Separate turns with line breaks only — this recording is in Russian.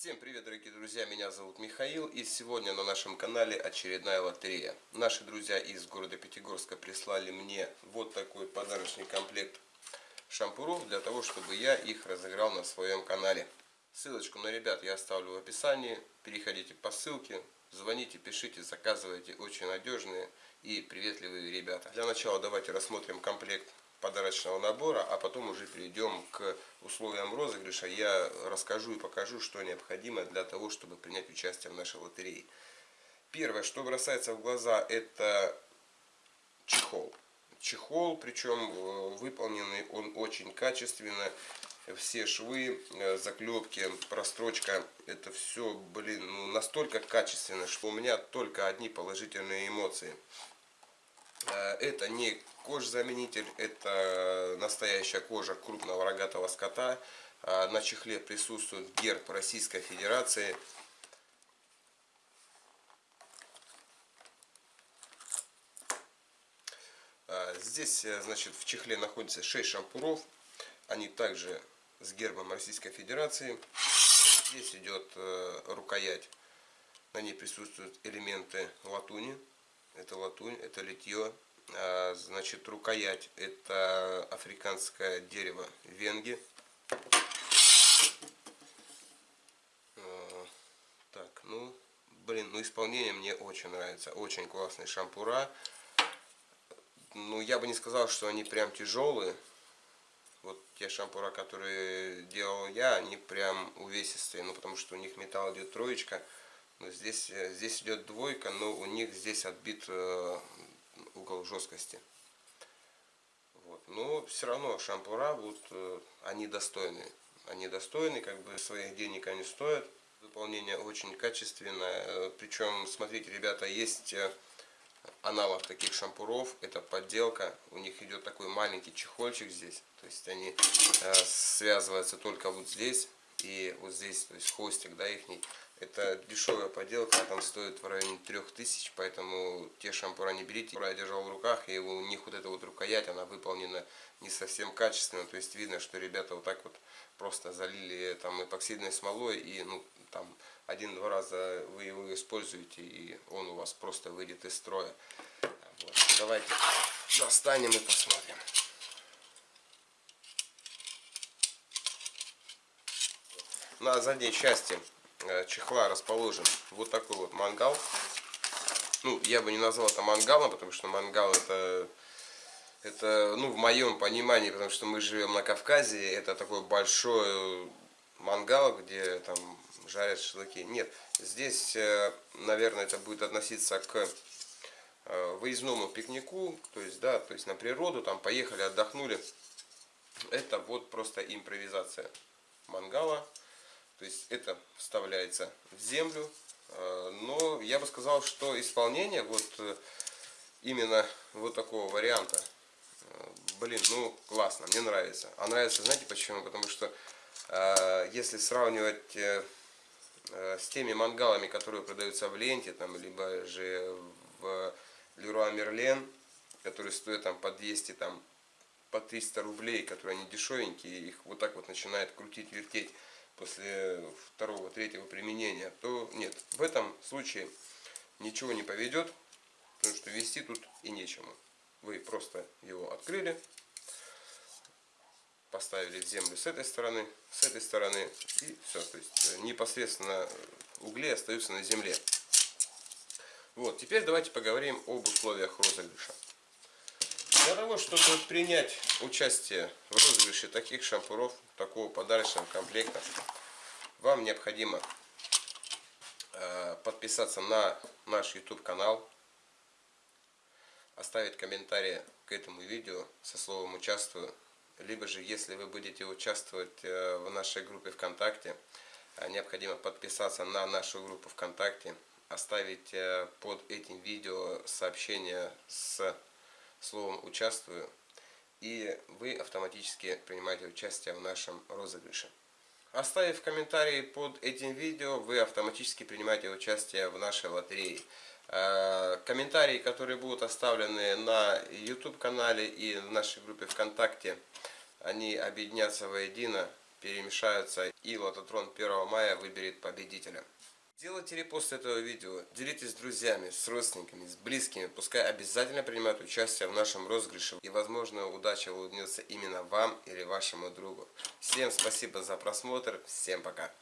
Всем привет, дорогие друзья, меня зовут Михаил, и сегодня на нашем канале очередная лотерея. Наши друзья из города Пятигорска прислали мне вот такой подарочный комплект шампуров, для того, чтобы я их разыграл на своем канале. Ссылочку на ребят я оставлю в описании, переходите по ссылке, звоните, пишите, заказывайте, очень надежные и приветливые ребята. Для начала давайте рассмотрим комплект подарочного набора, а потом уже перейдем к условиям розыгрыша. Я расскажу и покажу, что необходимо для того, чтобы принять участие в нашей лотерее. Первое, что бросается в глаза, это чехол. Чехол, причем э, выполненный он очень качественно. Все швы, э, заклепки, прострочка, это все, блин, ну, настолько качественно, что у меня только одни положительные эмоции. Э, это не кожзаменитель, это настоящая кожа крупного рогатого скота. Э, на чехле присутствует герб Российской Федерации. Э, здесь, значит, в чехле находится 6 шампуров. Они также с гербом Российской Федерации. Здесь идет рукоять. На ней присутствуют элементы латуни. Это латунь, это литье. А, значит, рукоять это африканское дерево венги. А, так, ну, блин, ну исполнение мне очень нравится. Очень классные шампура. Ну, я бы не сказал, что они прям тяжелые. Вот те шампура, которые делал я, они прям увесистые. Ну, потому что у них металл идет троечка. Но здесь, здесь идет двойка, но у них здесь отбит э, угол жесткости. Вот. Но все равно шампура, вот, э, они достойны. Они достойны, как бы своих денег они стоят. Выполнение очень качественное. Э, Причем, смотрите, ребята, есть э, аналог таких шампуров. Это подделка. У них идет такой маленький чехольчик здесь. То есть они связываются только вот здесь и вот здесь, то есть хвостик, да, их. Это дешевая поделка, там стоит в районе 3000, поэтому те шампура не берите. Я держал в руках, и у них вот эта вот рукоять, она выполнена не совсем качественно, то есть видно, что ребята вот так вот просто залили там эпоксидной смолой, и ну там один-два раза вы его используете, и он у вас просто выйдет из строя. Вот. Давайте достанем и посмотрим. На задней части чехла расположен вот такой вот мангал. Ну, я бы не назвал это мангалом, потому что мангал это, это ну, в моем понимании, потому что мы живем на Кавказе, это такой большой мангал, где там жарят шашлыки. Нет, здесь, э, наверное, это будет относиться к э, выездному пикнику, то есть, да, то есть на природу, там поехали, отдохнули. Это вот просто импровизация мангала. То есть это вставляется в землю. Э, но я бы сказал, что исполнение вот э, именно вот такого варианта, э, блин, ну классно, мне нравится. А нравится, знаете почему? Потому что если сравнивать с теми мангалами, которые продаются в ленте, там, либо же в Леруа Мерлен, которые стоят там по 200, там, по 300 рублей, которые они дешевенькие, их вот так вот начинает крутить, вертеть после второго, третьего применения, то нет, в этом случае ничего не поведет, потому что вести тут и нечему. Вы просто его открыли, поставили в землю с этой стороны, с этой стороны и все. То есть э, непосредственно угли остаются на земле. Вот, теперь давайте поговорим об условиях розыгрыша. Для того, чтобы принять участие в розыгрыше таких шампуров, такого подарочного комплекта, вам необходимо э, подписаться на наш YouTube канал, оставить комментарий к этому видео со словом «Участвую», либо же, если вы будете участвовать э, в нашей группе ВКонтакте, э, необходимо подписаться на нашу группу ВКонтакте, оставить под этим видео сообщение с словом «Участвую», и вы автоматически принимаете участие в нашем розыгрыше. Оставив комментарий под этим видео, вы автоматически принимаете участие в нашей лотерее. Э, комментарии, которые будут оставлены на YouTube канале и в нашей группе ВКонтакте, они объединятся воедино перемешаются и Лототрон 1 мая выберет победителя. Делайте репост этого видео, делитесь с друзьями, с родственниками, с близкими, пускай обязательно принимают участие в нашем розыгрыше и возможно удача улыбнется именно вам или вашему другу. Всем спасибо за просмотр, всем пока!